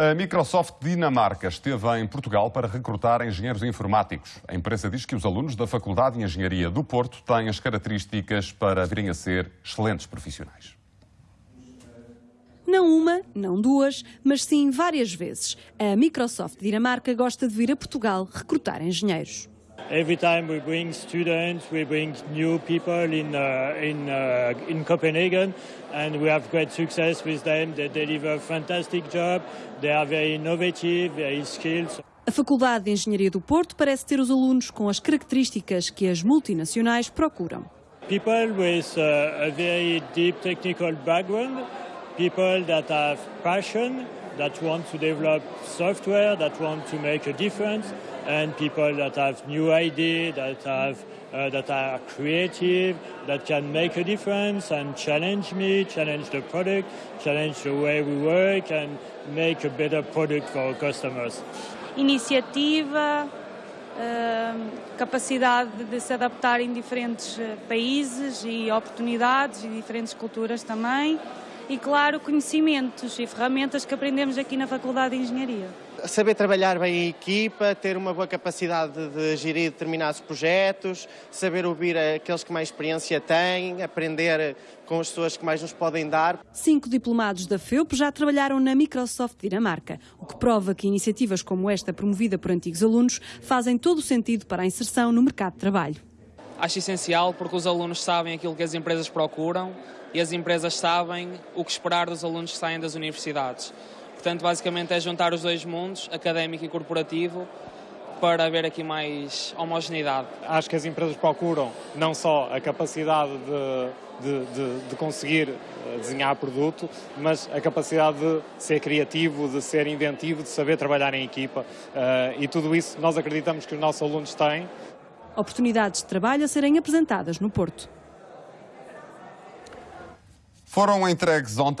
A Microsoft Dinamarca esteve em Portugal para recrutar engenheiros informáticos. A empresa diz que os alunos da Faculdade de Engenharia do Porto têm as características para virem a ser excelentes profissionais. Não uma, não duas, mas sim várias vezes. A Microsoft Dinamarca gosta de vir a Portugal recrutar engenheiros. Every time we bring students, we bring new people in uh, in uh, in Copenhagen, and we have great success with them. They deliver a fantastic job. They are very innovative, very skilled. A Faculdade de Engenharia do Porto parece ter os alunos com as características que as multinacionais procuram. People with uh, a very deep technical background, people that have passion, that want to develop software, that want to make a difference, and people that have new ideas, that have uh, that are creative, that can make a difference and challenge me, challenge the product, challenge the way we work, and make a better product for our customers. Iniciativa, uh, capacidade de se adaptar em diferentes eh, países e oportunidades e diferentes culturas também. E, claro, conhecimentos e ferramentas que aprendemos aqui na Faculdade de Engenharia. Saber trabalhar bem em equipa, ter uma boa capacidade de gerir determinados projetos, saber ouvir aqueles que mais experiência têm, aprender com as pessoas que mais nos podem dar. Cinco diplomados da FEUP já trabalharam na Microsoft Dinamarca, o que prova que iniciativas como esta, promovida por antigos alunos, fazem todo o sentido para a inserção no mercado de trabalho. Acho essencial porque os alunos sabem aquilo que as empresas procuram e as empresas sabem o que esperar dos alunos que saem das universidades. Portanto, basicamente é juntar os dois mundos, académico e corporativo, para haver aqui mais homogeneidade. Acho que as empresas procuram não só a capacidade de, de, de, de, conseguir desenhar produto, mas a capacidade de ser criativo, de ser inventivo, de saber trabalhar em equipa. Uh, e tudo isso nós acreditamos que os nossos alunos têm. Oportunidades de trabalho a serem apresentadas no Porto. Foram entregues ontem